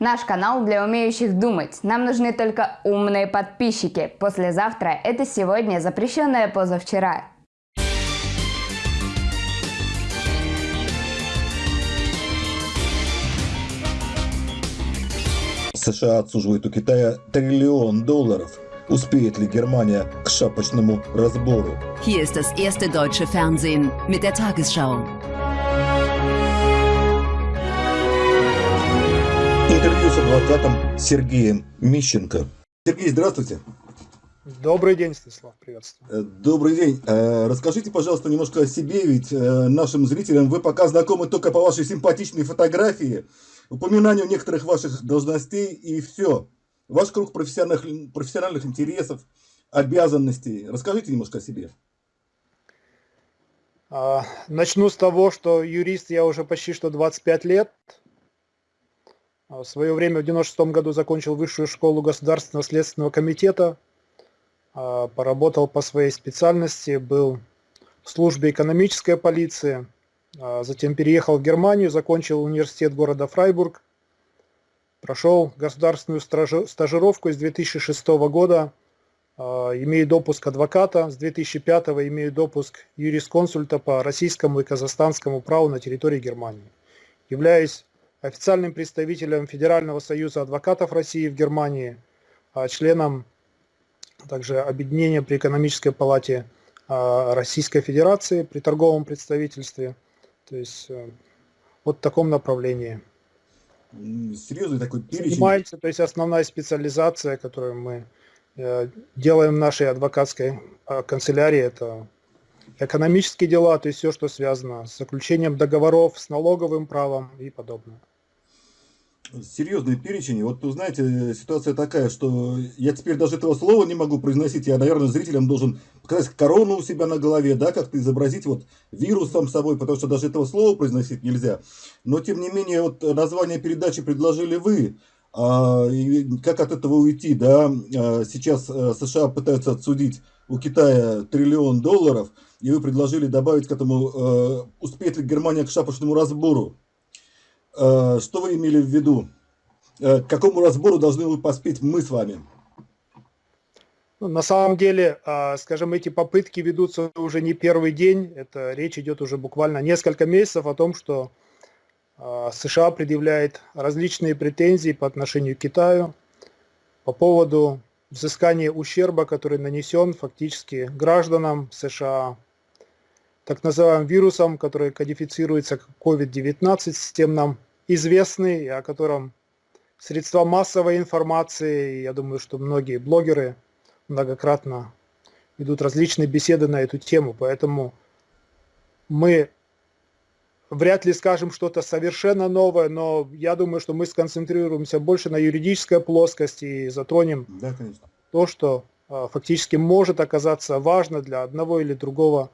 Наш канал для умеющих думать. Нам нужны только умные подписчики. Послезавтра – это сегодня, запрещенное позавчера. США отсуживают у Китая триллион долларов. Успеет ли Германия к шапочному разбору? Hier ist das erste deutsche Fernsehen mit der Tagesschau. Интервью с адвокатом Сергеем Мищенко. Сергей, здравствуйте. Добрый день, Станислав, приветствую. Э, Добрый день. Э, Расскажите, пожалуйста, немножко о себе, ведь э, нашим зрителям вы пока знакомы только по вашей симпатичной фотографии, упоминанию некоторых ваших должностей и все. Ваш круг профессиональных, профессиональных интересов, обязанностей. Расскажите немножко о себе. А, Начну с того, что юрист я уже почти что 25 лет. А, В свое время в 96 году закончил высшую школу Государственного следственного комитета. А, Поработал по своей специальности, был в службе экономической полиции. А, Затем переехал в Германию, закончил университет города Фрайбург. Прошел государственную стажировку с 2006 года. Имею допуск адвоката. С 2005 имею допуск юрисконсульта по российскому и казахстанскому праву на территории Германии. Являюсь официальным представителем Федерального союза адвокатов России в Германии, а, членом также объединения при экономической палате а, Российской Федерации при торговом представительстве. То есть э, вот в таком направлении. Серьезный такой перечень. Занимаемся, то есть основная специализация, которую мы э, делаем в нашей адвокатской канцелярии, это экономические дела, то есть все, что связано с заключением договоров, с налоговым правом и подобное. Серьезный перечень. Вот, вы знаете, ситуация такая, что я теперь даже этого слова не могу произносить. Я, наверное, зрителям должен показать корону у себя на голове, да, как-то изобразить вот вирус сам собой, потому что даже этого слова произносить нельзя. Но, тем не менее, вот название передачи предложили вы. А, и как от этого уйти, да? А, Сейчас э, США пытаются отсудить у Китая триллион долларов, и вы предложили добавить к этому, э, успеет ли Германия к шапочному разбору. Э, Что вы имели в виду? Э, К какому разбору должны вы поспеть мы с вами? Ну, На самом деле, а, скажем, эти попытки ведутся уже не первый день. Это речь идет уже буквально несколько месяцев о том, что а, США предъявляет различные претензии по отношению к Китаю по поводу взыскания ущерба, который нанесен фактически гражданам США, так называемым вирусом, который кодифицируется как COVID-19, всем нам известный, о котором средства массовой информации, я думаю, что многие блогеры многократно ведут различные беседы на эту тему, поэтому мы вряд ли скажем что-то совершенно новое, но я думаю, что мы сконцентрируемся больше на юридической плоскости и затронем Да, конечно. то, что а, фактически может оказаться важно для одного или другого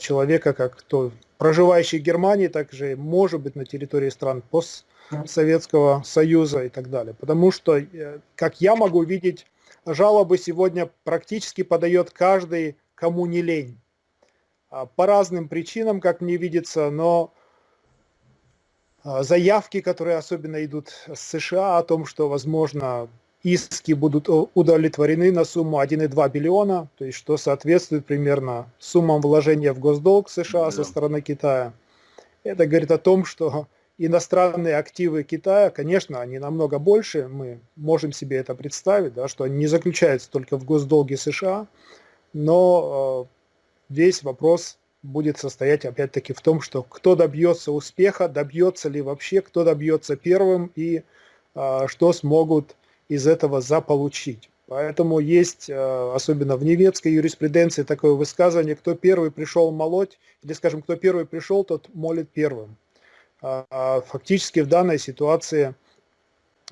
человека, как то проживающий в Германии, так же и может быть на территории стран постсоветского союза и так далее. Потому что, э, как я могу видеть, жалобы сегодня практически подает каждый, кому не лень. А, По разным причинам, как мне видится, но а, заявки, которые особенно идут с США о том, что, возможно, иски будут о- удовлетворены на сумму 1,2 биллиона, то есть что соответствует примерно суммам вложения в госдолг США со Да. стороны Китая. Это говорит о том, что иностранные активы Китая, конечно, они намного больше, мы можем себе это представить, да, что они не заключаются только в госдолге США, но э, весь вопрос будет состоять опять-таки в том, что кто добьется успеха, добьется ли вообще, кто добьется первым и а, что смогут из этого заполучить. Поэтому есть, а, особенно в немецкой юриспруденции, такое высказывание, кто первый пришел молоть, или, скажем, кто первый пришел, тот молит первым. А, а, Фактически в данной ситуации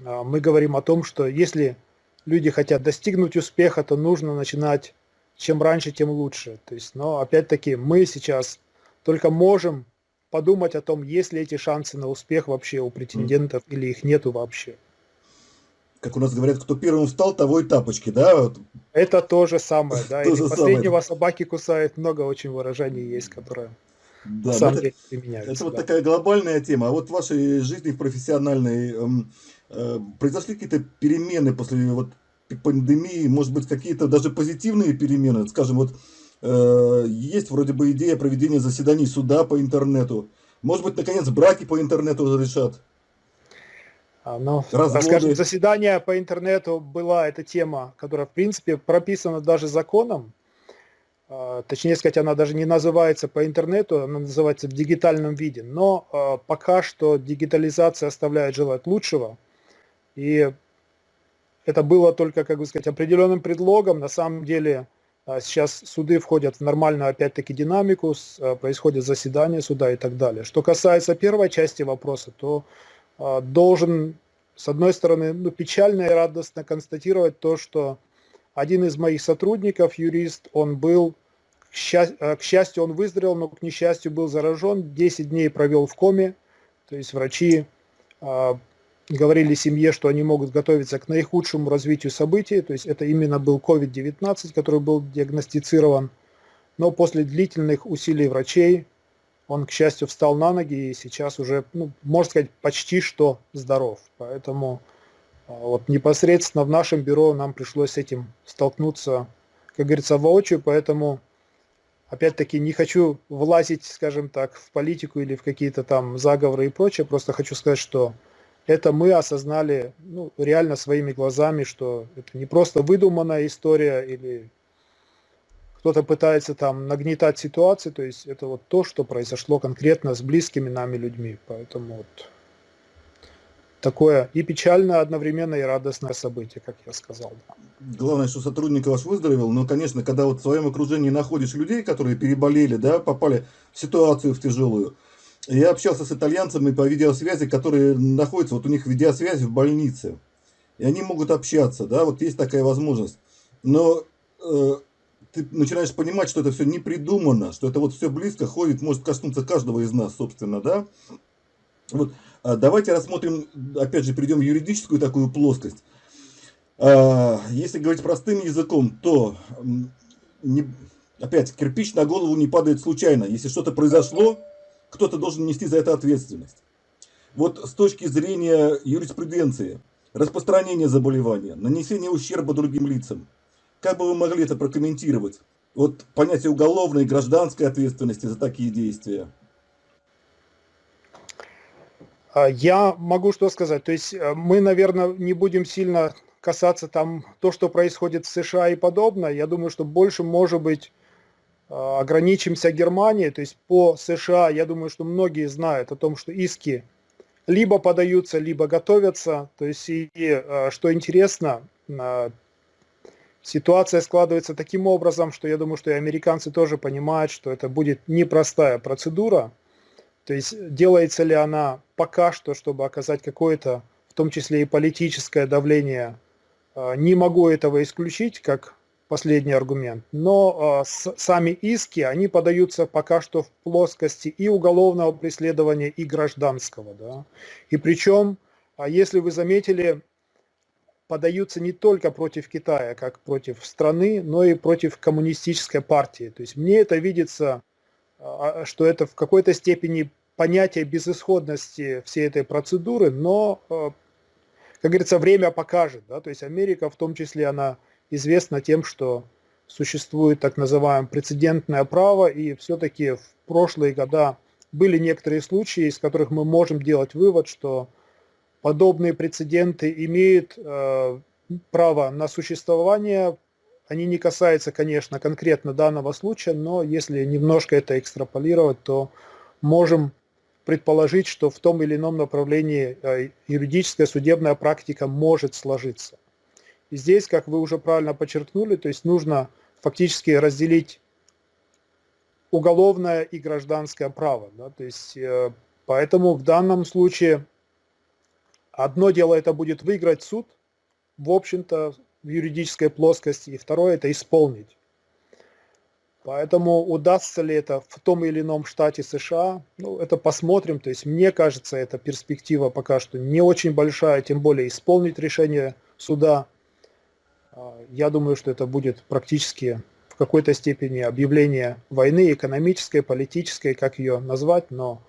а, мы говорим о том, что если люди хотят достигнуть успеха, то нужно начинать чем раньше, тем лучше. То есть, но опять-таки мы сейчас только можем подумать о том, есть ли эти шансы на успех вообще у претендентов или их нету вообще. Как у нас говорят, кто первым встал, того и тапочки, да? Вот. Это то же самое, да. То Или же самое. последнего собаки кусает, много очень выражений есть, которые да, на самом это, деле применяются. Это да. вот такая глобальная тема. А вот в вашей жизни в профессиональной эм, э, произошли какие-то перемены после вот пандемии, может быть, какие-то даже позитивные перемены? Скажем, вот э, есть вроде бы идея проведения заседаний суда по интернету. Может быть, наконец, браки по интернету разрешат? А, ну, скажем, заседание по интернету была эта тема, которая, в принципе, прописана даже законом. А, точнее сказать, она даже не называется по интернету, она называется в дигитальном виде. Но а, пока что дигитализация оставляет желать лучшего. И это было только, как бы сказать, определенным предлогом. На самом деле сейчас суды входят в нормальную, опять-таки, динамику, происходит заседание суда и так далее. Что касается первой части вопроса, то должен, с одной стороны, ну, печально и радостно констатировать то, что один из моих сотрудников, юрист, он был, к, счастью, э, к счастью, он выздоровел, но к несчастью был заражен, 10 дней провел в коме, то есть врачи э, говорили семье, что они могут готовиться к наихудшему развитию событий, то есть это именно был COVID-19, который был диагностицирован, но после длительных усилий врачей он, к счастью, встал на ноги и сейчас уже, ну, можно сказать, почти что здоров, поэтому а вот непосредственно в нашем бюро нам пришлось с этим столкнуться, как говорится, воочию, поэтому опять-таки не хочу влазить, скажем так, в политику или в какие-то там заговоры и прочее, просто хочу сказать, что это мы осознали ну, реально своими глазами, что это не просто выдуманная история или кто-то пытается там нагнетать ситуацию, то есть это вот то, что произошло конкретно с близкими нами людьми, поэтому вот такое и печальное одновременно, и радостное событие, как я сказал. Главное, что сотрудник ваш выздоровел, но, конечно, когда вот в своем окружении находишь людей, которые переболели, да, попали в ситуацию в тяжелую. Я общался с итальянцами по видеосвязи, которые находятся, вот у них видеосвязь в больнице, и они могут общаться, да, вот есть такая возможность. Но э, ты начинаешь понимать, что это все не придумано, что это вот все близко ходит, может коснуться каждого из нас, собственно, да. Вот а, давайте рассмотрим, опять же, перейдем в юридическую такую плоскость. А, если говорить простым языком, то не, опять кирпич на голову не падает случайно. Если что-то произошло, кто-то должен нести за это ответственность. Вот с точки зрения юриспруденции, распространение заболевания, нанесение ущерба другим лицам, как бы вы могли это прокомментировать? Вот понятие уголовной и гражданской ответственности за такие действия. А, я могу что сказать. То есть э, мы, наверное, не будем сильно касаться там то, что происходит в США и подобное. Я думаю, что больше, может быть, э, ограничимся Германией. То есть по США, я думаю, что многие знают о том, что иски либо подаются, либо готовятся. То есть и, э, что интересно, ситуация складывается таким образом, что я думаю, что и американцы тоже понимают, что это будет непростая процедура. То есть делается ли она пока что, чтобы оказать какое-то, в том числе и политическое давление, а, не могу этого исключить как последний аргумент, но а, сами иски, они подаются пока что в плоскости и уголовного преследования, и гражданского. Да? И причем, а если вы заметили, подаются не только против Китая, как против страны, но и против коммунистической партии. То есть мне это видится, что это в какой-то степени понятие безысходности всей этой процедуры, но, э, как говорится, время покажет. Да? То есть Америка в том числе, она известна тем, что существует так называемое прецедентное право, и все-таки в прошлые года были некоторые случаи, из которых мы можем делать вывод, что подобные прецеденты имеют э, право на существование. Они не касаются, конечно, конкретно данного случая, но если немножко это экстраполировать, то можем предположить, что в том или ином направлении э, юридическая судебная практика может сложиться. И здесь, как вы уже правильно подчеркнули, то есть нужно фактически разделить уголовное и гражданское право. Да? То есть, э, поэтому в данном случае одно дело это будет выиграть суд, в общем-то, в юридической плоскости, и второе это исполнить. Поэтому удастся ли это в том или ином штате США, ну, это посмотрим. То есть мне кажется, эта перспектива пока что не очень большая, тем более исполнить решение суда. А, я думаю, что это будет практически в какой-то степени объявление войны экономической, политической, как ее назвать, но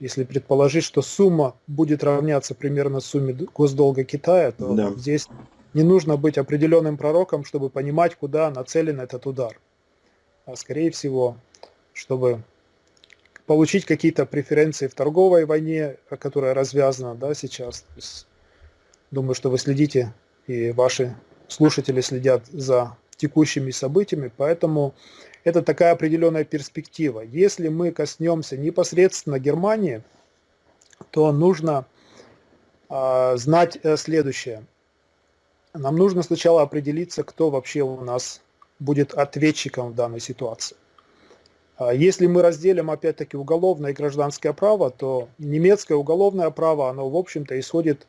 если предположить, что сумма будет равняться примерно сумме госдолга Китая, то да. здесь не нужно быть определенным пророком, чтобы понимать, куда нацелен этот удар. А скорее всего, чтобы получить какие-то преференции в торговой войне, которая развязана да, сейчас. думаю, что вы следите, и ваши слушатели следят за текущими событиями, поэтому это такая определенная перспектива. Если мы коснемся непосредственно Германии, то нужно э, знать следующее. Нам нужно сначала определиться, кто вообще у нас будет ответчиком в данной ситуации. А если мы разделим опять-таки уголовное и гражданское право, то немецкое уголовное право, оно в общем-то исходит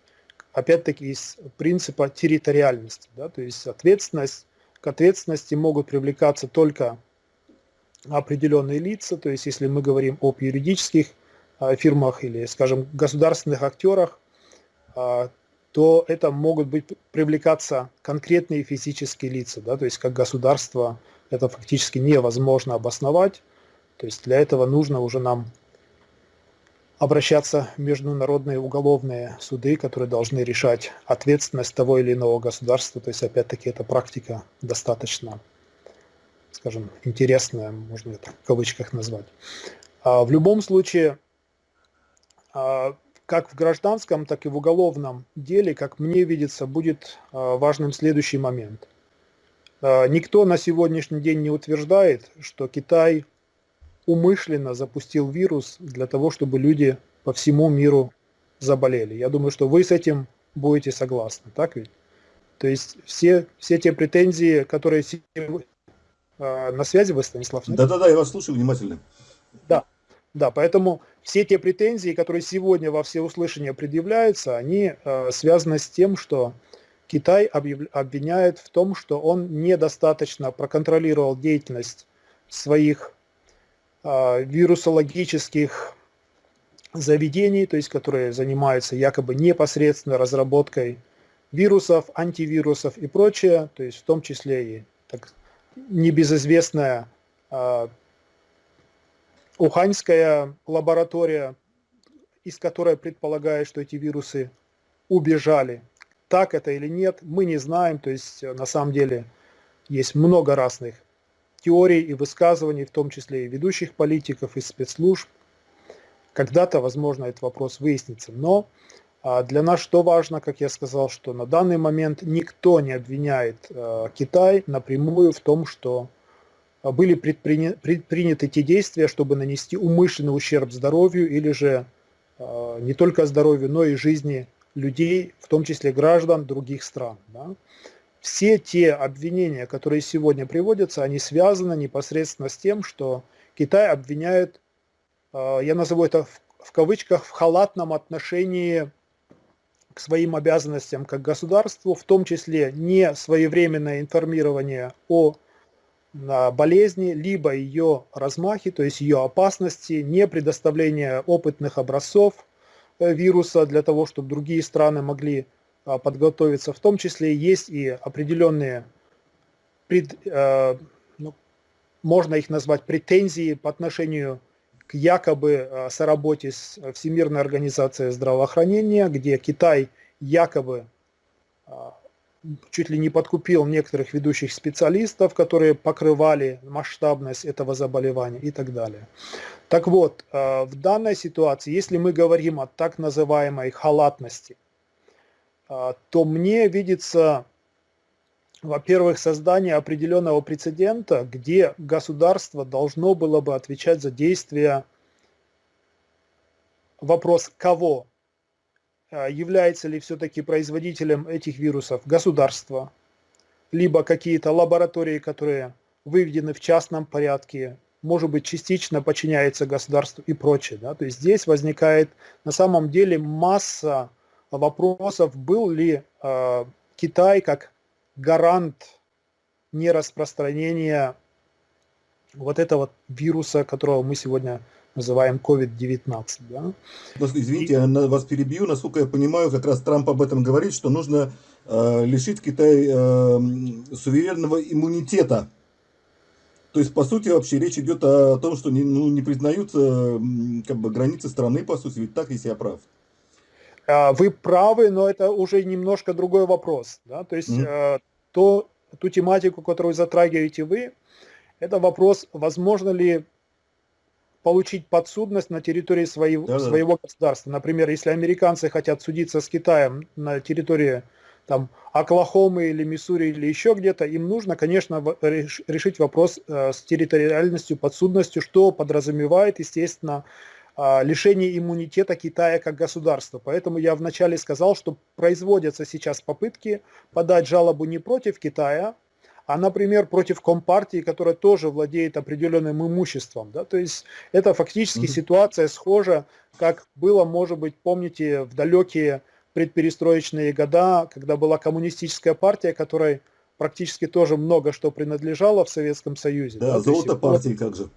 опять-таки из принципа территориальности. Да? То есть ответственность, к ответственности могут привлекаться только определенные лица, то есть если мы говорим об юридических а, фирмах или, скажем, государственных актерах, а, то это могут быть привлекаться конкретные физические лица, да, то есть как государство это фактически невозможно обосновать, то есть для этого нужно уже нам обращаться в международные уголовные суды, которые должны решать ответственность того или иного государства, то есть опять-таки эта практика достаточно скажем, интересное, можно это в кавычках назвать. А в любом случае, а, как в гражданском, так и в уголовном деле, как мне видится, будет а, важным следующий момент. Никто на сегодняшний день не утверждает, что Китай умышленно запустил вирус для того, чтобы люди по всему миру заболели. Я думаю, что вы с этим будете согласны, так ведь? То есть все, все те претензии, которые на связи вы, Станислав? Да-да-да, я вас слушаю внимательно. Да, да, поэтому все те претензии, которые сегодня во всеуслышание предъявляются, они э, связаны с тем, что Китай объяв... обвиняет в том, что он недостаточно проконтролировал деятельность своих э, вирусологических заведений, то есть которые занимаются якобы непосредственно разработкой вирусов, антивирусов и прочее, то есть в том числе и так, небезызвестная э, Уханьская лаборатория, из которой предполагает, что эти вирусы убежали. Так это или нет, мы не знаем. То есть на самом деле есть много разных теорий и высказываний, в том числе и ведущих политиков, и спецслужб. Когда-то, возможно, этот вопрос выяснится. Но для нас что важно, как я сказал, что на данный момент никто не обвиняет э, Китай напрямую в том, что э, были предприня предприняты те действия, чтобы нанести умышленный ущерб здоровью или же э, не только здоровью, но и жизни людей, в том числе граждан других стран. Да? Все те обвинения, которые сегодня приводятся, они связаны непосредственно с тем, что Китай обвиняет, я назову это в кавычках, в халатном отношении к своим обязанностям как государству, в том числе не своевременное информирование о болезни, либо ее размахе, то есть ее опасности, не предоставление опытных образцов э, вируса для того, чтобы другие страны могли а, подготовиться. В том числе есть и определенные, пред, э, ну, можно их назвать претензии по отношению к якобы э, соработе с Всемирной организацией здравоохранения, где Китай якобы э, чуть ли не подкупил некоторых ведущих специалистов, которые покрывали масштабность этого заболевания и так далее. Так вот, э, в данной ситуации, если мы говорим о так называемой халатности, то мне видится во-первых, создание определенного прецедента, где государство должно было бы отвечать за действия, вопрос кого, а, является ли все-таки производителем этих вирусов государство, либо какие-то лаборатории, которые выведены в частном порядке, может быть, частично подчиняется государству и прочее. Да? То есть здесь возникает на самом деле масса вопросов, был ли э, Китай как гарант нераспространения вот этого вируса, которого мы сегодня называем COVID-19. Да? Извините, я вас перебью. Насколько я понимаю, как раз Трамп об этом говорит, что нужно э, лишить Китай э, суверенного иммунитета То есть, по сути, вообще речь идет о том, что не, ну, не признаются как бы, границы страны, по сути, ведь так, если я прав. А, вы правы, но это уже немножко другой вопрос. Да? То есть mm-hmm. то, ту тематику, которую затрагиваете вы, это вопрос, возможно ли получить подсудность на территории своего, да, своего государства. Например, если американцы хотят судиться с Китаем на территории там, Оклахомы или Миссури или еще где-то, им нужно, конечно, решить вопрос э, с территориальностью, подсудностью, что подразумевает, естественно, лишение иммунитета Китая как государства. Поэтому я вначале сказал, что производятся сейчас попытки подать жалобу не против Китая, а, например, против Компартии, которая тоже владеет определенным имуществом. Да? То есть это фактически mm-hmm. ситуация схожа, как было, может быть, помните, в далекие предперестроечные года, когда была коммунистическая партия, которой практически тоже много что принадлежало в Советском Союзе. Да, да золото партии как же.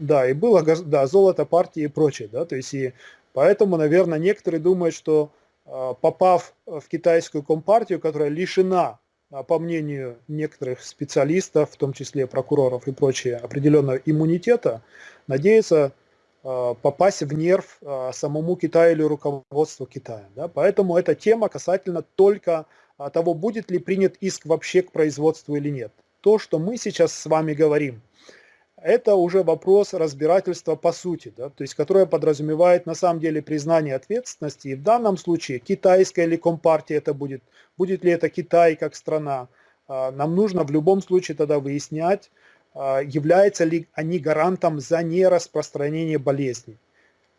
Да, и было да, золото партии и прочее. Да, то есть и поэтому, наверное, некоторые думают, что а, попав в китайскую компартию, которая лишена, а, по мнению некоторых специалистов, в том числе прокуроров и прочее, определенного иммунитета, надеются Э, попасть в нерв самому Китаю или руководству Китая. Да? Поэтому эта тема касательно только того, будет ли принят иск вообще к производству или нет. То, что мы сейчас с вами говорим, это уже вопрос разбирательства по сути, да? то есть которое подразумевает на самом деле признание ответственности. И в данном случае китайская или компартия это будет, будет ли это Китай как страна, нам нужно в любом случае тогда выяснять, а, являются ли они гарантом за нераспространение болезни.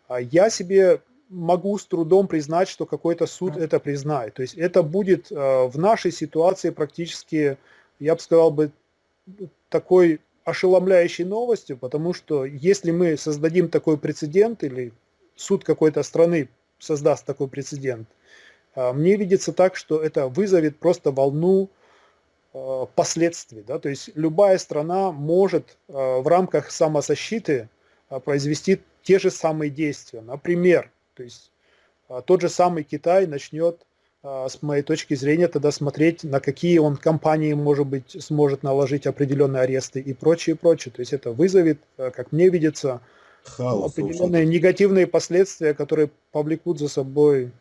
А я себе могу с трудом признать, что какой-то суд это признает. То есть это будет а, в нашей ситуации практически, я бы сказал бы, такой ошеломляющей новостью, потому что если мы создадим такой прецедент или суд какой-то страны создаст такой прецедент, мне видится так, что это вызовет просто волну Э, последствий. Да? То есть любая страна может э, в рамках самозащиты э, произвести те же самые действия. Например, то есть тот же самый Китай начнет, с моей точки зрения, тогда смотреть, на какие он компании, может быть, сможет наложить определенные аресты и прочее, прочее. То есть это вызовет, как мне видится, Хаос, определенные негативные последствия, которые повлекут за собой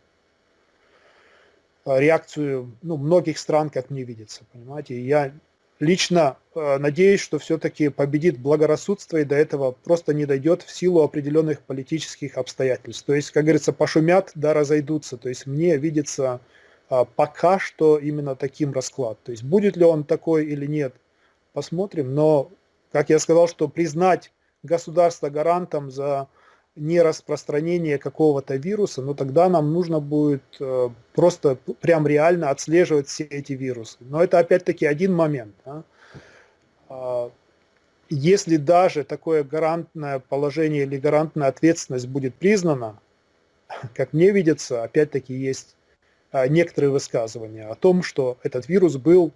Э, реакцию ну, многих стран, как мне видится, понимаете. Я лично э, надеюсь, что все-таки победит благорассудство и до этого просто не дойдет в силу определенных политических обстоятельств. То есть, как говорится, пошумят, да разойдутся. То есть мне видится э, пока что именно таким расклад. То есть будет ли он такой или нет, посмотрим. Но, как я сказал, что признать государство гарантом за не распространение какого-то вируса, но тогда нам нужно будет э, просто прям реально отслеживать все эти вирусы. Но это опять-таки один момент. Да? А, если даже такое гарантное положение или гарантная ответственность будет признана, как мне видится, опять-таки есть а, некоторые высказывания о том, что этот вирус был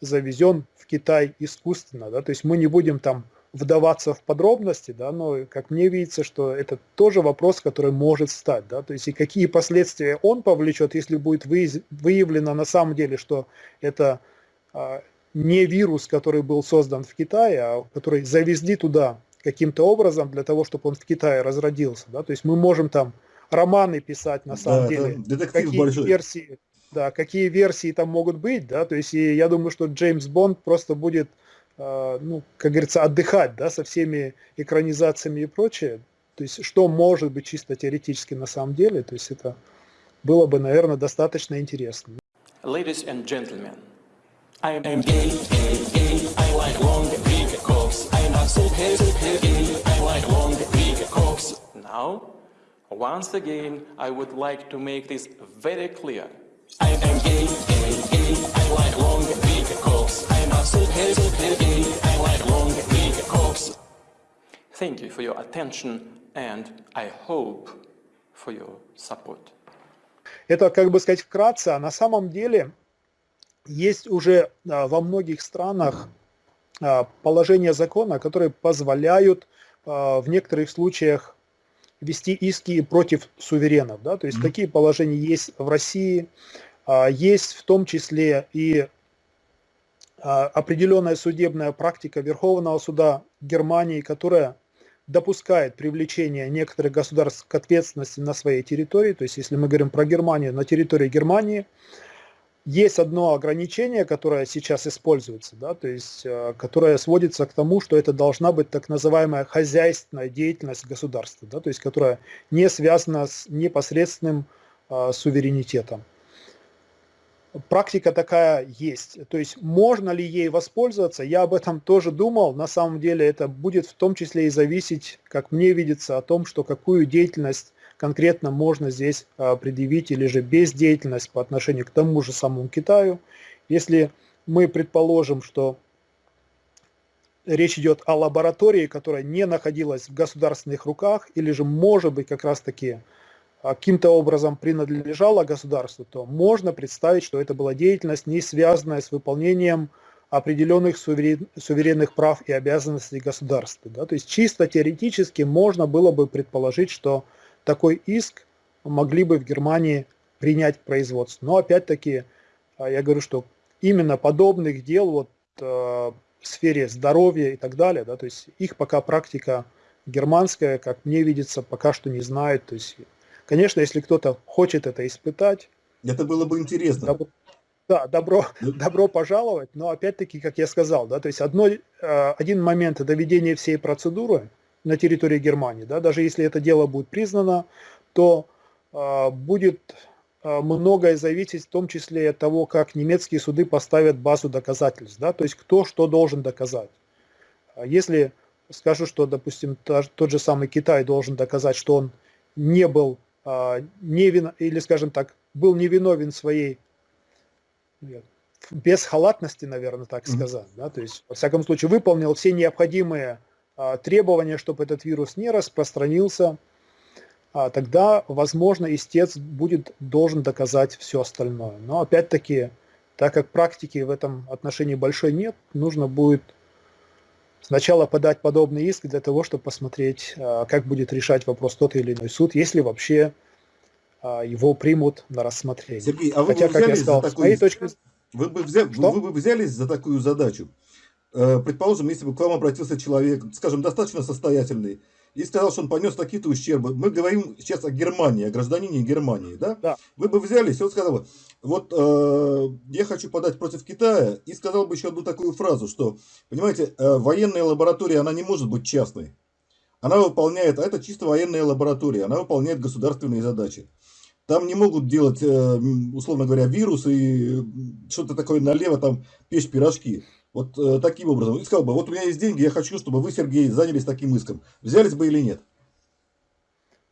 завезен в Китай искусственно, да, то есть мы не будем там вдаваться в подробности, да, но как мне видится, что это тоже вопрос, который может стать, да, то есть и какие последствия он повлечет, если будет выявлено на самом деле, что это а, не вирус, который был создан в Китае, а который завезли туда каким-то образом для того, чтобы он в Китае разродился, да, то есть мы можем там романы писать на самом да, деле, какие большой. версии, да, какие версии там могут быть, да, то есть и я думаю, что Джеймс Бонд просто будет ну, как говорится, отдыхать, да, со всеми экранизациями и прочее. То есть, что может быть чисто теоретически на самом деле, то есть это было бы, наверное, достаточно интересно. Ladies and gentlemen, I am gay, gay, gay, I like long, big cocks. I am so gay, so gay, I like long, big cocks. Now, once again, I would like to make this very clear. I am gay, gay, Thank you for your attention and I hope for your support. Это, как бы сказать, вкратце, а на самом деле есть уже а, во многих странах а, положения закона, которые позволяют а, в некоторых случаях вести иски против суверенов. Да? То есть mm-hmm. такие положения есть в России, есть в том числе и а, определенная судебная практика Верховного суда Германии, которая допускает привлечение некоторых государств к ответственности на своей территории, то есть если мы говорим про Германию, на территории Германии есть одно ограничение, которое сейчас используется, да, то есть э, которое сводится к тому, что это должна быть так называемая хозяйственная деятельность государства, да, то есть которая не связана с непосредственным э, суверенитетом практика такая есть. То есть можно ли ей воспользоваться, я об этом тоже думал. На самом деле это будет в том числе и зависеть, как мне видится, о том, что какую деятельность конкретно можно здесь а, предъявить или же бездеятельность по отношению к тому же самому Китаю. Если мы предположим, что речь идет о лаборатории, которая не находилась в государственных руках, или же может быть как раз таки каким-то образом принадлежала государству, то можно представить, что это была деятельность, не связанная с выполнением определенных суверен, суверенных прав и обязанностей государства. Да? То есть чисто теоретически можно было бы предположить, что такой иск могли бы в Германии принять к производству. Но опять-таки а, я говорю, что именно подобных дел вот, э, в сфере здоровья и так далее, да, то есть их пока практика германская, как мне видится, пока что не знает. То есть Конечно, если кто-то хочет это испытать... Это было бы интересно. Добро, да, добро, добро пожаловать, но опять-таки, как я сказал, да, то есть одно, э, один момент это ведение всей процедуры на территории Германии, да, даже если это дело будет признано, то э, будет э, многое зависеть в том числе от того, как немецкие суды поставят базу доказательств, да, то есть кто что должен доказать. Если скажу, что, допустим, тот же самый Китай должен доказать, что он не был невин, или, скажем так, был невиновен своей без халатности, наверное, так сказать, да, то есть, во всяком случае, выполнил все необходимые а, требования, чтобы этот вирус не распространился, а, тогда, возможно, истец будет должен доказать все остальное. Но опять-таки, так как практики в этом отношении большой нет, нужно будет сначала подать подобный иск для того, чтобы посмотреть, а, как будет решать вопрос тот или иной суд, если вообще а, его примут на рассмотрение. Сергей, а вы Хотя, бы как я сказал, с моей точки вы бы, взя... вы бы взялись за такую задачу? Э, предположим, если бы к вам обратился человек, скажем, достаточно состоятельный, и сказал, что он понес какие-то ущербы. Мы говорим сейчас о Германии, о гражданине Германии, да? да. Вы бы взялись, и он сказал, вот э, я хочу подать против Китая, и сказал бы еще одну такую фразу, что, понимаете, э, военная лаборатория, она не может быть частной. Она выполняет, а это чисто военная лаборатория, она выполняет государственные задачи. Там не могут делать, э, условно говоря, вирусы и что-то такое налево, там печь пирожки. Вот э, таким образом. И сказал бы, вот у меня есть деньги, я хочу, чтобы вы, Сергей, занялись таким иском. Взялись бы или нет?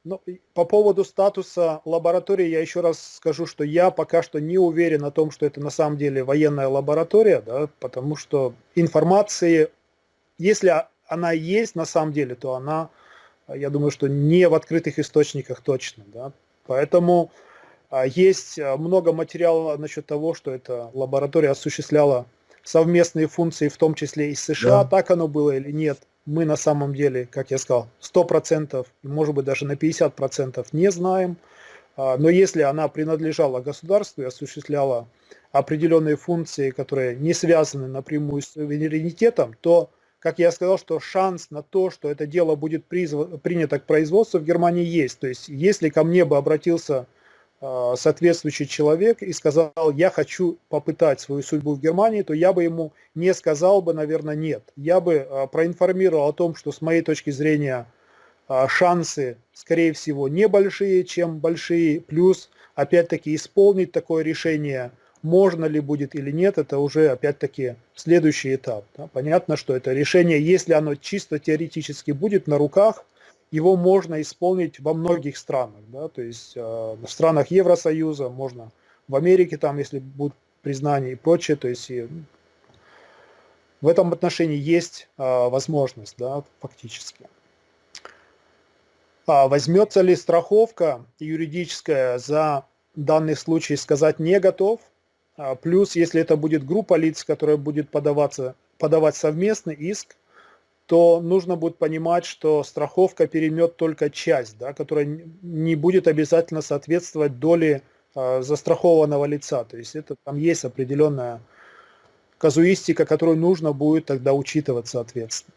Ну, по поводу статуса лаборатории я еще раз скажу, что я пока что не уверен о том, что это на самом деле военная лаборатория, да, потому что информации, если она есть на самом деле, то она, я думаю, что не в открытых источниках точно. Да. Поэтому а, есть а, много материала насчет того, что эта лаборатория осуществляла совместные функции, в том числе и с США, да. так оно было или нет, мы на самом деле, как я сказал, 100%, может быть даже на 50% не знаем. А, но если она принадлежала государству и осуществляла определенные функции, которые не связаны напрямую с суверенитетом, то, как я сказал, что шанс на то, что это дело будет принято к производству в Германии есть. То есть, если ко мне бы обратился соответствующий человек и сказал, я хочу попытать свою судьбу в Германии, то я бы ему не сказал бы, наверное, нет. Я бы а, проинформировал о том, что с моей точки зрения а, шансы, скорее всего, небольшие, чем большие, плюс, опять-таки, исполнить такое решение, можно ли будет или нет, это уже, опять-таки, следующий этап. Понятно, что это решение, если оно чисто теоретически будет на руках, его можно исполнить во многих странах, да, то есть э, в странах Евросоюза, можно в Америке, там, если будет признание и прочее, то есть и в этом отношении есть э, возможность, да, фактически. А возьмется ли страховка юридическая за данный случай, сказать не готов. А плюс, если это будет группа лиц, которая будет подаваться, подавать совместный иск, то нужно будет понимать, что страховка переймет только часть, да, которая не будет обязательно соответствовать доле э, застрахованного лица. То есть это там есть определенная казуистика, которую нужно будет тогда учитывать соответственно.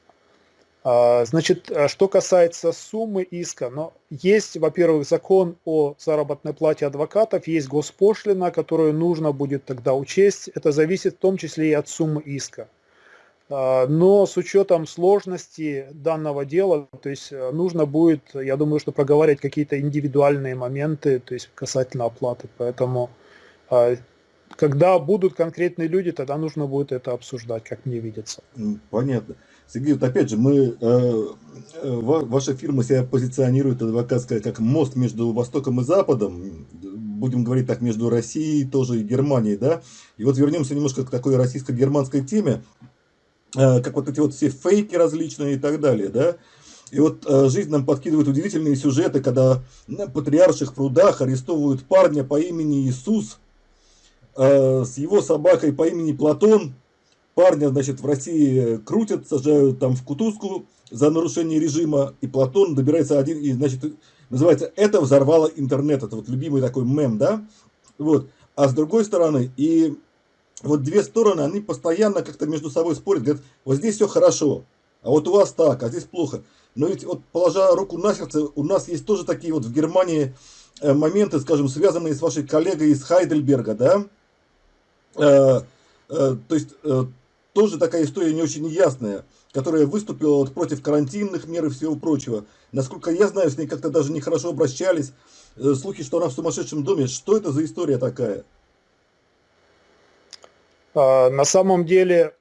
А, значит, а что касается суммы иска, но есть, во-первых, закон о заработной плате адвокатов, есть госпошлина, которую нужно будет тогда учесть. Это зависит в том числе и от суммы иска. А, но с учетом сложности данного дела, то есть э, нужно будет, я думаю, что проговаривать какие-то индивидуальные моменты, то есть касательно оплаты. Поэтому когда будут конкретные люди, тогда нужно будет это обсуждать, как мне видится. Понятно. Сергей, вот опять же, мы, э, э ваша фирма себя позиционирует адвокатская как мост между Востоком и Западом, будем говорить так, между Россией тоже и Германией, да? И вот вернемся немножко к такой российско-германской теме, как вот эти вот все фейки различные и так далее, да? И вот э, жизнь нам подкидывает удивительные сюжеты, когда на патриарших прудах арестовывают парня по имени Иисус э, с его собакой по имени Платон, Парня, значит, в России крутят, сажают там в кутузку за нарушение режима, и Платон добирается один, и, значит, называется «Это взорвало интернет». Это вот любимый такой мем, да? Вот. А с другой стороны, и вот две стороны, они постоянно как-то между собой спорят, говорят, вот здесь все хорошо, а вот у вас так, а здесь плохо. Но ведь вот положа руку на сердце, у нас есть тоже такие вот в Германии э, моменты, скажем, связанные с вашей коллегой из Хайдельберга, да? Э, э, то есть э, тоже такая история не очень ясная, которая выступила вот против карантинных мер и всего прочего. Насколько я знаю, с ней как-то даже нехорошо обращались. Э, слухи, что она в сумасшедшем доме. Что это за история такая? А, на самом деле,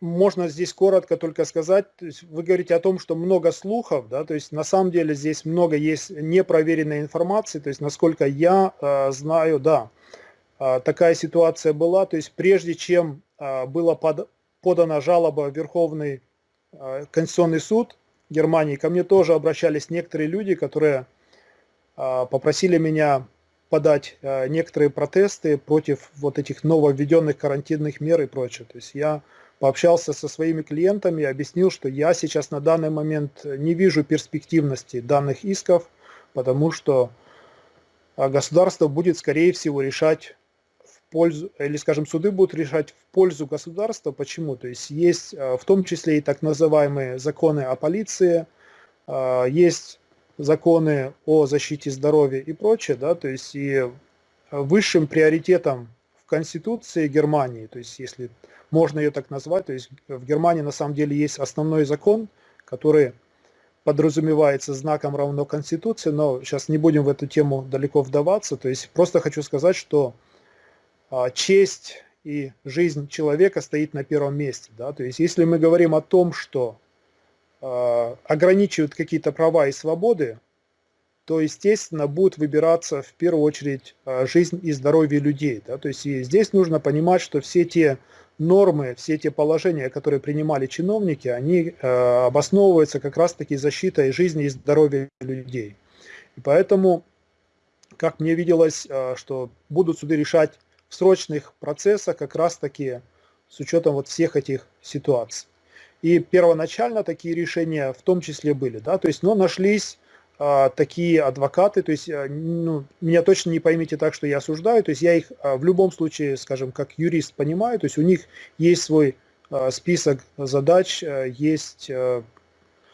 можно здесь коротко только сказать, то есть вы говорите о том, что много слухов, да, то есть на самом деле здесь много есть непроверенной информации, то есть насколько я э, знаю, да, э, такая ситуация была, то есть прежде чем а, была под, подана жалоба в Верховный а, Конституционный суд Германии. Ко мне тоже обращались некоторые люди, которые а, попросили меня подать некоторые протесты против вот этих нововведенных карантинных мер и прочее. То есть я пообщался со своими клиентами, объяснил, что я сейчас на данный момент не вижу перспективности данных исков, потому что государство будет, скорее всего, решать пользу, или, скажем, суды будут решать в пользу государства. Почему? То есть есть э, в том числе и так называемые законы о полиции, э, есть законы о защите здоровья и прочее, да, то есть и высшим приоритетом в Конституции Германии, то есть если можно ее так назвать, то есть в Германии на самом деле есть основной закон, который подразумевается знаком равно Конституции, но сейчас не будем в эту тему далеко вдаваться, то есть просто хочу сказать, что а, честь и жизнь человека стоит на первом месте. Да? То есть если мы говорим о том, что э, ограничивают какие-то права и свободы, то, естественно, будет выбираться в первую очередь э, жизнь и здоровье людей. Да? То есть и здесь нужно понимать, что все те нормы, все те положения, которые принимали чиновники, они э, обосновываются как раз-таки защитой жизни и здоровья людей. И поэтому, как мне виделось, э, что будут суды решать в срочных процессах как раз-таки с учетом вот всех этих ситуаций. И первоначально такие решения в том числе были, да, то есть, но нашлись а, такие адвокаты, то есть, а, ну, меня точно не поймите так, что я осуждаю, то есть я их а, в любом случае, скажем, как юрист понимаю, то есть у них есть свой а, список задач, а, есть а,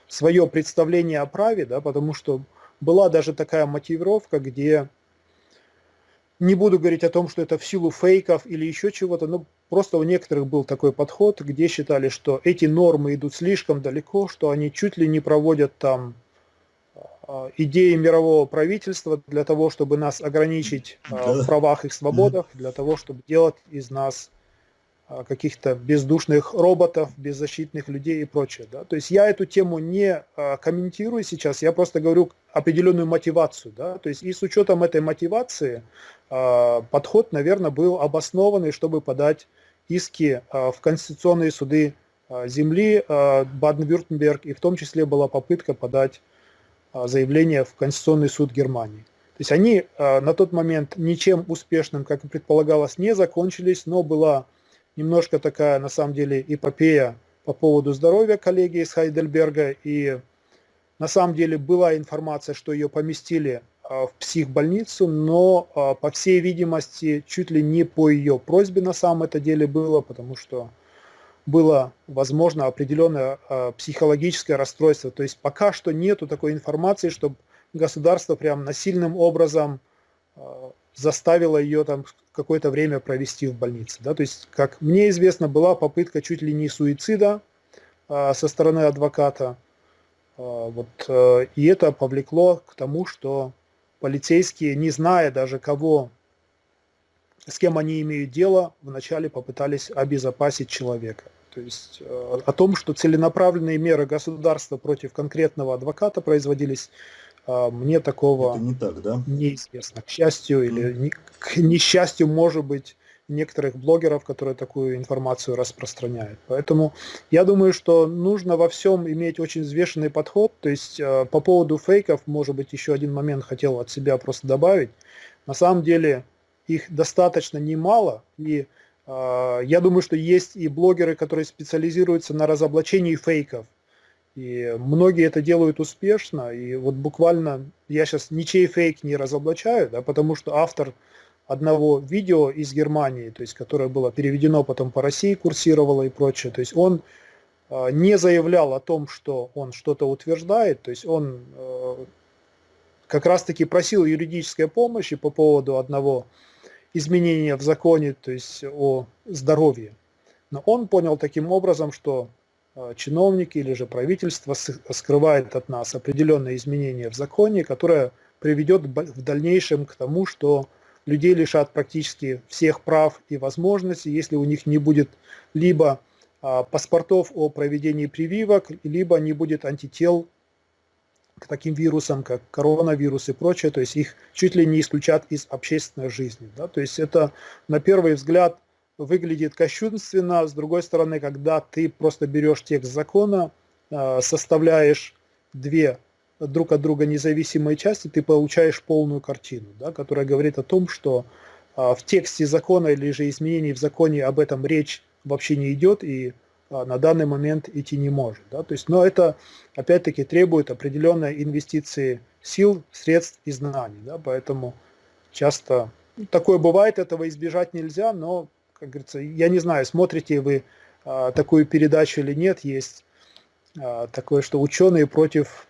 свое представление о праве, да, потому что была даже такая мотивировка, где не буду говорить о том, что это в силу фейков или еще чего-то, но просто у некоторых был такой подход, где считали, что эти нормы идут слишком далеко, что они чуть ли не проводят там а, идеи мирового правительства для того, чтобы нас ограничить а, в правах и свободах, для того, чтобы делать из нас каких-то бездушных роботов, беззащитных людей и прочее. Да? То есть я эту тему не а, комментирую сейчас, я просто говорю определенную мотивацию. Да? То есть и с учетом этой мотивации а, подход, наверное, был обоснованный, чтобы подать иски в конституционные суды земли Баден-Вюртемберг, и в том числе была попытка подать заявление в Конституционный суд Германии. То есть они на тот момент ничем успешным, как и предполагалось, не закончились, но была немножко такая, на самом деле, эпопея по поводу здоровья коллеги из Хайдельберга. И на самом деле была информация, что ее поместили в психбольницу, но, по всей видимости, чуть ли не по ее просьбе на самом это деле было, потому что было, возможно, определенное психологическое расстройство. То есть пока что нету такой информации, чтобы государство прям насильным образом заставило ее там какое-то время провести в больнице. Да? То есть, как мне известно, была попытка чуть ли не суицида а, со стороны адвоката. А, вот, а, и это повлекло к тому, что полицейские, не зная даже кого, с кем они имеют дело, вначале попытались обезопасить человека. То есть а, о том, что целенаправленные меры государства против конкретного адвоката производились мне такого Это не так, да? неизвестно. К счастью или не, к несчастью, может быть, некоторых блогеров, которые такую информацию распространяют. Поэтому я думаю, что нужно во всем иметь очень взвешенный подход. То есть а, по поводу фейков, может быть, еще один момент хотел от себя просто добавить. На самом деле их достаточно немало, и э, я думаю, что есть и блогеры, которые специализируются на разоблачении фейков. И многие это делают успешно, и вот буквально я сейчас ничей фейк не разоблачаю, да, потому что автор одного видео из Германии, то есть которое было переведено потом по России, курсировало и прочее, то есть он э, не заявлял о том, что он что-то утверждает, то есть он э, как раз-таки просил юридической помощи по поводу одного изменения в законе, то есть о здоровье. Но он понял таким образом, что чиновники или же правительство скрывает от нас определенные изменения в законе, которое приведет в дальнейшем к тому, что людей лишат практически всех прав и возможностей, если у них не будет либо а, паспортов о проведении прививок, либо не будет антител к таким вирусам, как коронавирус и прочее, то есть их чуть ли не исключат из общественной жизни. Да? То есть это на первый взгляд выглядит кощунственно, с другой стороны, когда ты просто берешь текст закона, а, составляешь две друг от друга независимые части, ты получаешь полную картину, да, которая говорит о том, что а, в тексте закона или же изменений в законе об этом речь вообще не идет и а, на данный момент идти не может. Да? То есть, но это опять-таки требует определенной инвестиции сил, средств и знаний. Да? Поэтому часто такое бывает, этого избежать нельзя, но как говорится, я не знаю, смотрите вы а, такую передачу или нет, есть а, такое, что ученые против...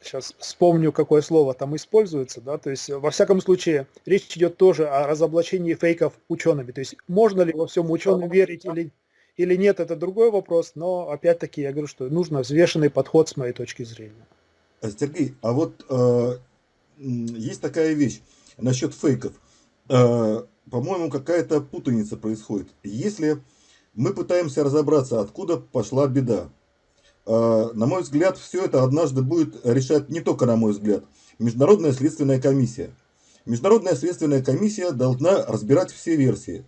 Сейчас вспомню, какое слово там используется, да, то есть во всяком случае речь идет тоже о разоблачении фейков учеными, то есть можно ли во всем ученым верить или, или нет, это другой вопрос, но опять-таки я говорю, что нужно взвешенный подход с моей точки зрения. Сергей, а вот э, есть такая вещь, насчет фейков. Э, по-моему, какая-то путаница происходит. Если мы пытаемся разобраться, откуда пошла беда, э, на мой взгляд, все это однажды будет решать не только на мой взгляд, Международная следственная комиссия. Международная следственная комиссия должна разбирать все версии.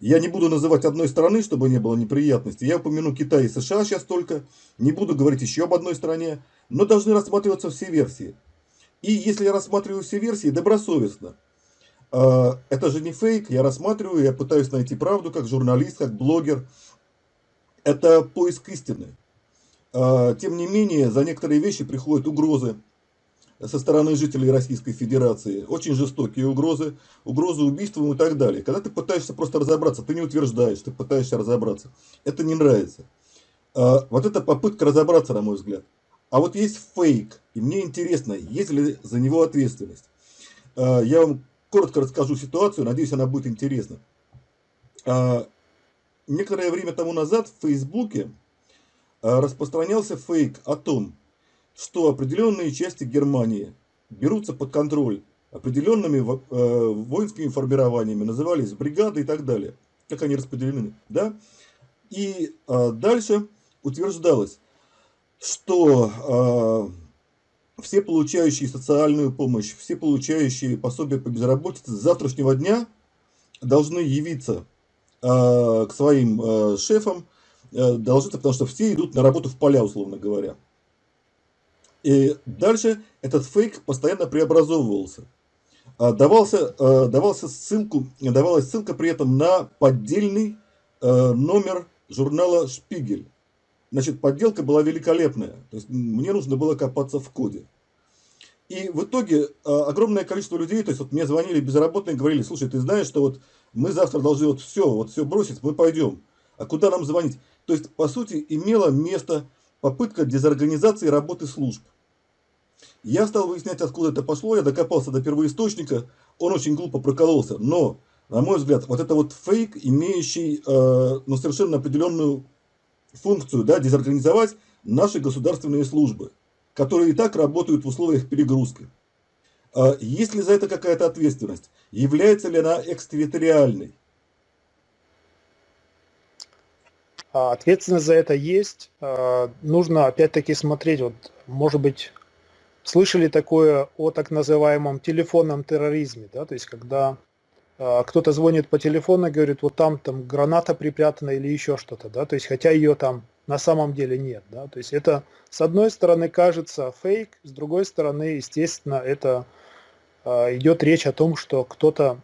Я не буду называть одной страны, чтобы не было неприятностей. Я упомяну Китай и США сейчас только. Не буду говорить еще об одной стране. Но должны рассматриваться все версии. И если я рассматриваю все версии добросовестно, а, это же не фейк, я рассматриваю, я пытаюсь найти правду как журналист, как блогер. Это поиск истины. А, тем не менее, за некоторые вещи приходят угрозы со стороны жителей Российской Федерации. Очень жестокие угрозы, угрозы убийством и так далее. Когда ты пытаешься просто разобраться, ты не утверждаешь, ты пытаешься разобраться. Это не нравится. А, вот эта попытка разобраться, на мой взгляд. А вот есть фейк, и мне интересно, есть ли за него ответственность. А, я вам коротко расскажу ситуацию, надеюсь, она будет интересна. А, некоторое время тому назад в Фейсбуке а, распространялся фейк о том, что определенные части Германии берутся под контроль определенными воинскими формированиями, назывались бригады и так далее, как они распределены. Да? И дальше утверждалось, что э, все получающие социальную помощь, все получающие пособие по безработице с завтрашнего дня должны явиться э, к своим э, шефам, э, должны, потому что все идут на работу в поля, условно говоря. И дальше этот фейк постоянно преобразовывался. Давался, давался ссылку, давалась ссылка при этом на поддельный номер журнала «Шпигель». Значит, подделка была великолепная. То есть мне нужно было копаться в коде. И в итоге а, огромное количество людей, то есть вот мне звонили безработные, говорили, слушай, ты знаешь, что вот мы завтра должны вот все, вот все бросить, мы пойдем. А куда нам звонить? То есть, по сути, имела место попытка дезорганизации работы служб. Я стал выяснять, откуда это пошло, я докопался до первоисточника, он очень глупо прокололся, но, на мой взгляд, вот это вот фейк, имеющий э, ну, совершенно определенную функцию, да, дезорганизовать наши государственные службы которые и так работают в условиях перегрузки. А есть ли за это какая-то ответственность? Является ли она экстерриториальной? А ответственность за это есть. А, нужно опять-таки смотреть, вот, может быть, слышали такое о так называемом телефонном терроризме, да, то есть когда кто-то звонит по телефону и говорит, вот там, там граната припрятана или еще что-то, да, то есть хотя ее там на самом деле нет. Да? То есть это с одной стороны кажется фейк, с другой стороны, естественно, это э, идет речь о том, что кто-то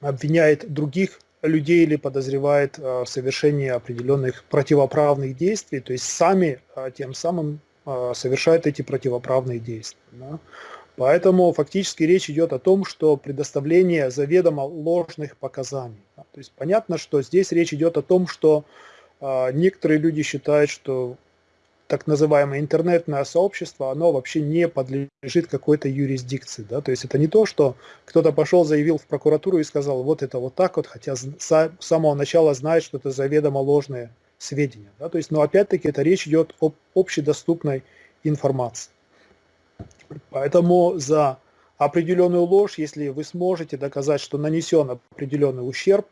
обвиняет других людей или подозревает э, в совершении определенных противоправных действий, то есть сами тем самым совершают эти противоправные действия. Да? Поэтому фактически речь идет о том, что предоставление заведомо ложных показаний. То есть понятно, что здесь речь идет о том, что а, некоторые люди считают, что так называемое интернетное сообщество, оно вообще не подлежит какой-то юрисдикции. Да? То есть это не то, что кто-то пошел, заявил в прокуратуру и сказал, вот это вот так вот, хотя с самого начала знает, что это заведомо ложные сведения. Да? То есть, но опять-таки это речь идет об общедоступной информации. Поэтому за определенную ложь, если вы сможете доказать, что нанесен определенный ущерб,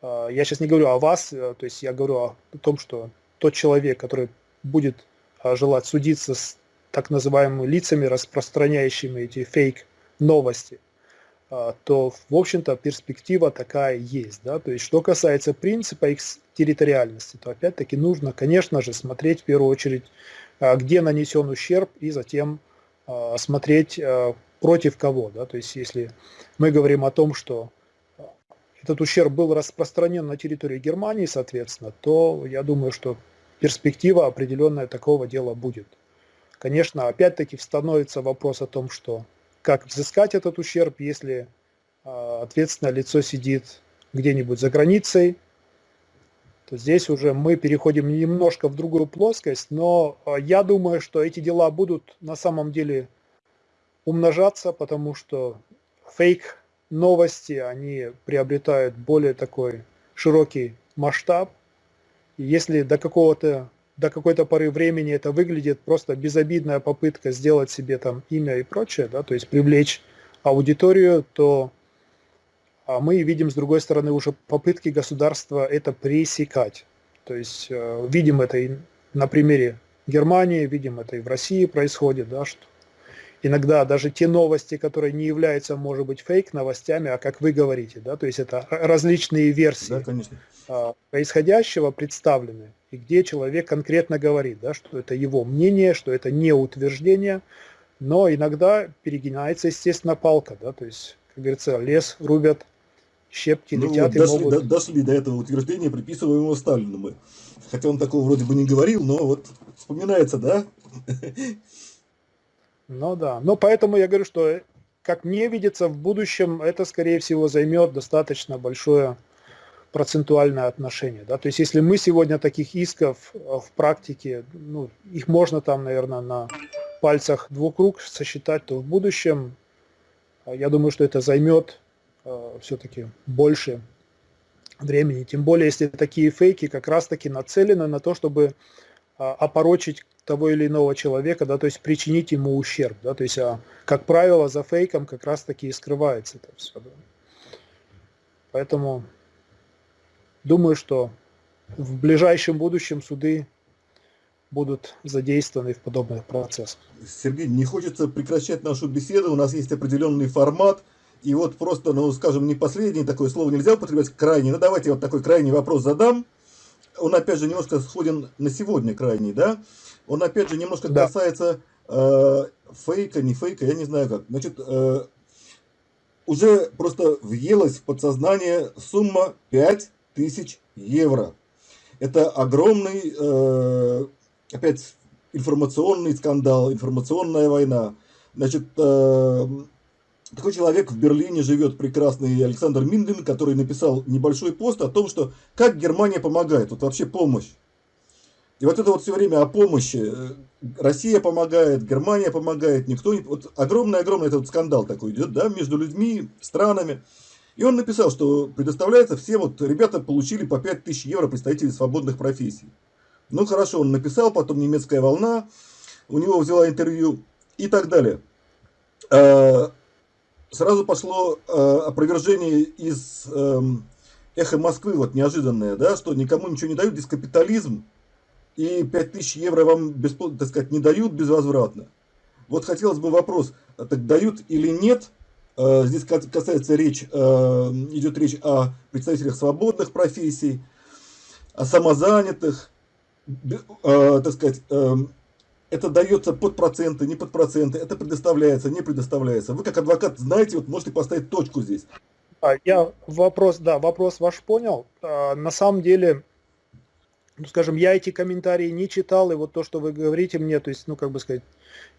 а, я сейчас не говорю о вас, э, то есть я говорю о том, что тот человек, который будет а, желать судиться с так называемыми лицами, распространяющими эти фейк-новости, то, в общем-то, перспектива такая есть. Да? То есть, что касается принципа их территориальности, то, опять-таки, нужно, конечно же, смотреть в первую очередь, где нанесен ущерб, и затем смотреть против кого. Да? То есть, если мы говорим о том, что этот ущерб был распространен на территории Германии, соответственно, то я думаю, что перспектива определенная такого дела будет. Конечно, опять-таки становится вопрос о том, что как взыскать этот ущерб, если э, ответственное лицо сидит где-нибудь за границей, то здесь уже мы переходим немножко в другую плоскость, но э, я думаю, что эти дела будут на самом деле умножаться, потому что фейк новости, они приобретают более такой широкий масштаб. И если до какого-то до какой-то поры времени это выглядит просто безобидная попытка сделать себе там имя и прочее, да, то есть привлечь аудиторию, то а мы видим с другой стороны уже попытки государства это пресекать. То есть э, видим это и на примере Германии, видим это и в России происходит, да, что иногда даже те новости, которые не являются, может быть, фейк-новостями, а как вы говорите, да, то есть это различные версии да, конечно. А, происходящего представлены, и где человек конкретно говорит, да, что это его мнение, что это не утверждение, но иногда перегинается, естественно, палка, да, то есть, как говорится, лес рубят, щепки ну, летят вот, дошли, могут... до, дошли до этого утверждения, приписываемого Сталину мы. Хотя он такого вроде бы не говорил, но вот вспоминается, да? Ну да, но поэтому я говорю, что как мне видится, в будущем это, скорее всего, займет достаточно большое процентуальное отношение. Да? То есть если мы сегодня таких исков э, в практике, ну, их можно там, наверное, на пальцах двух рук сосчитать, то в будущем, э, я думаю, что это займет э, все-таки больше времени. Тем более, если такие фейки как раз-таки нацелены на то, чтобы э, опорочить того или иного человека, да, то есть причинить ему ущерб, да, то есть, а, как правило, за фейком как раз таки и скрывается это все. Да. Поэтому думаю, что в ближайшем будущем суды будут задействованы в подобных процессах. Сергей, не хочется прекращать нашу беседу, у нас есть определенный формат, и вот просто, ну, скажем, не последний, такое слово нельзя употреблять, крайний, ну, давайте вот такой крайний вопрос задам. Он, опять же, немножко сходен на сегодня крайний, да? Он опять же немножко да. касается э, фейка, не фейка, я не знаю как. Значит, э, уже просто въелась в подсознание сумма 5000 евро. Это огромный, э, опять, информационный скандал, информационная война. Значит, э, такой человек в Берлине живет, прекрасный Александр Миндин, который написал небольшой пост о том, что как Германия помогает, вот вообще помощь. И вот это вот все время о помощи. Россия помогает, Германия помогает, никто не... Вот огромный-огромный этот скандал такой идет, да, между людьми, странами. И он написал, что предоставляется всем, вот ребята получили по 5000 евро представители свободных профессий. Ну хорошо, он написал, потом немецкая волна, у него взяла интервью и так далее. А, сразу пошло а, опровержение из эм, эхо Москвы, вот неожиданное, да, что никому ничего не дают, здесь капитализм, и 5000 евро вам, бесплатно, так сказать, не дают безвозвратно. Вот хотелось бы вопрос, так дают или нет? А, здесь касается речь, идет речь о представителях свободных профессий, о самозанятых, так сказать, это дается под проценты, не под проценты, это предоставляется, не предоставляется. Вы как адвокат знаете, вот можете поставить точку здесь. Я вопрос, да, вопрос ваш понял. А, на самом деле, ну, скажем, я эти комментарии не читал, и вот то, что вы говорите мне, то есть, ну, как бы сказать,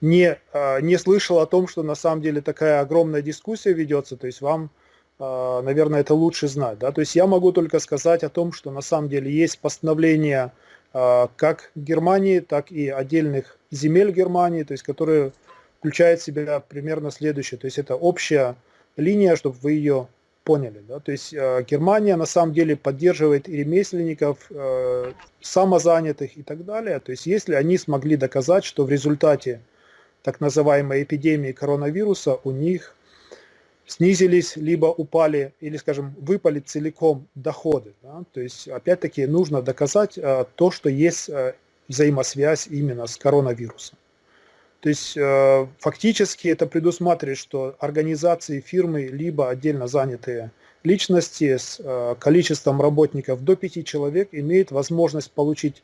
не, а, не слышал о том, что на самом деле такая огромная дискуссия ведется, то есть вам, а, наверное, это лучше знать, да, то есть я могу только сказать о том, что на самом деле есть постановление как Германии, так и отдельных земель Германии, то есть которые включает в себя примерно следующее. То есть это общая линия, чтобы вы ее поняли. Да? То есть э, Германия на самом деле поддерживает и ремесленников, э, самозанятых и так далее. То есть если они смогли доказать, что в результате так называемой эпидемии коронавируса у них снизились, либо упали, или, скажем, выпали целиком доходы. Да? То есть, опять-таки, нужно доказать э, то, что есть э, взаимосвязь именно с коронавирусом. То есть э, фактически это предусматривает, что организации фирмы, либо отдельно занятые личности с э, количеством работников до 5 человек имеют возможность получить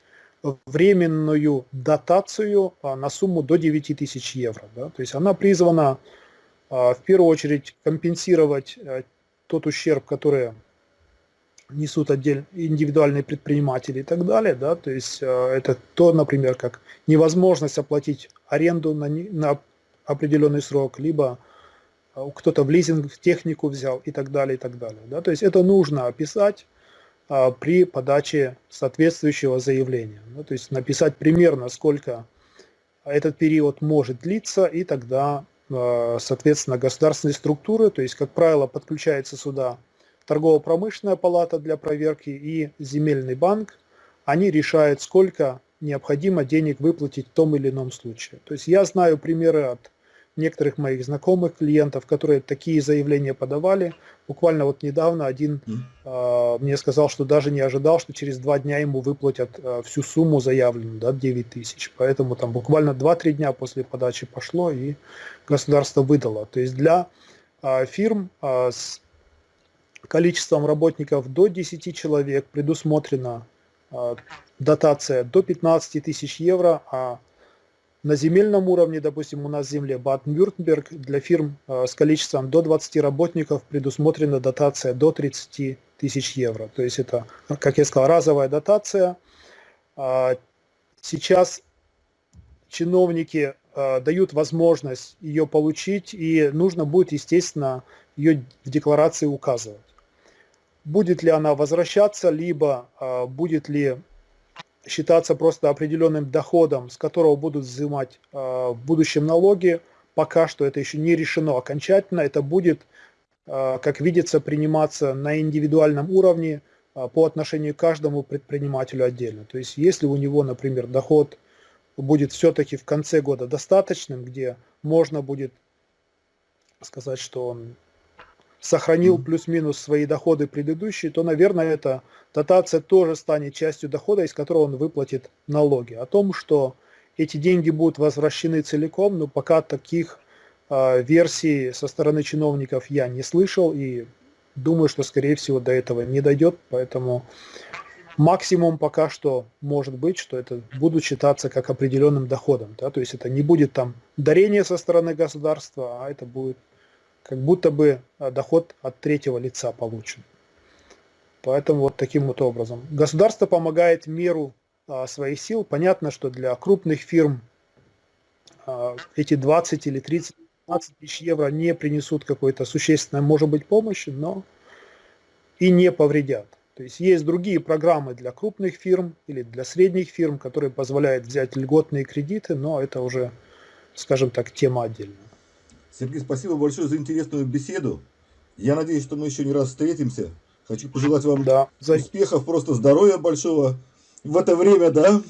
временную дотацию э, на сумму до 9 тысяч евро. Да? То есть она призвана в первую очередь компенсировать тот ущерб, который несут отдельно индивидуальные предприниматели и так далее, да, то есть э, это то, например, как невозможность оплатить аренду на, на определенный срок, либо э, кто-то в лизинг технику взял и так далее, и так далее, да, то есть это нужно описать а, при подаче соответствующего заявления, да, то есть написать примерно, сколько этот период может длиться, и тогда, соответственно, государственные структуры, то есть, как правило, подключается сюда торгово-промышленная палата для проверки и земельный банк, они решают, сколько необходимо денег выплатить в том или ином случае. То есть я знаю примеры от некоторых моих знакомых клиентов, которые такие заявления подавали. Буквально вот недавно один э, мне сказал, что даже не ожидал, что через два дня ему выплатят э, всю сумму заявленную, да, 9 тысяч. Поэтому там буквально 2-3 дня после подачи пошло и государство выдало. То есть для э, фирм э, с количеством работников до 10 человек предусмотрена э, дотация до 15 тысяч евро, а на земельном уровне, допустим, у нас в земле Баден-Вюртемберг, для фирм э, с количеством до 20 работников предусмотрена дотация до 30 тысяч евро. То есть это, как я сказал, разовая дотация. Э, сейчас чиновники дают возможность ее получить, и нужно будет, естественно, ее в декларации указывать будет ли она возвращаться, либо а, будет ли считаться просто определенным доходом, с которого будут взимать а, в будущем налоги. Пока что это еще не решено окончательно. Это будет, а, как видится, приниматься на индивидуальном уровне по отношению к каждому предпринимателю отдельно. То есть если у него, например, доход будет все-таки в конце года достаточным, где можно будет сказать, что он сохранил плюс-минус свои доходы предыдущие, то, наверное, эта дотация тоже станет частью дохода, из которого он выплатит налоги. О том, что эти деньги будут возвращены целиком, но пока таких э, версий со стороны чиновников я не слышал и думаю, что, скорее всего, до этого не дойдет, поэтому максимум пока что может быть, что это будут считаться как определенным доходом. Да? То есть это не будет там дарение со стороны государства, а это будет как будто бы а, доход от третьего лица получен. Поэтому вот таким вот образом. Государство помогает меру а, своих сил. Понятно, что для крупных фирм а, эти 20 или 30 15 тысяч евро не принесут какой-то существенной, может быть, помощи, но и не повредят. То есть есть другие программы для крупных фирм или для средних фирм, которые позволяют взять льготные кредиты, но это уже, скажем так, тема отдельная. Сергей, спасибо большое за интересную беседу. Я надеюсь, что мы еще не раз встретимся. Хочу пожелать вам Да, успехов, просто здоровья большого в это время, да.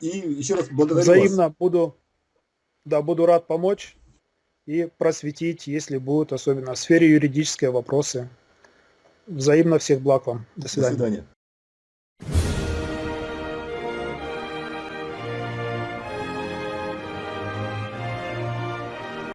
И еще раз благодарю вас. взаимно буду, да, буду рад помочь и просветить, если будут, особенно в сфере юридические вопросы. Взаимно всех благ вам. До До свидания. свидания.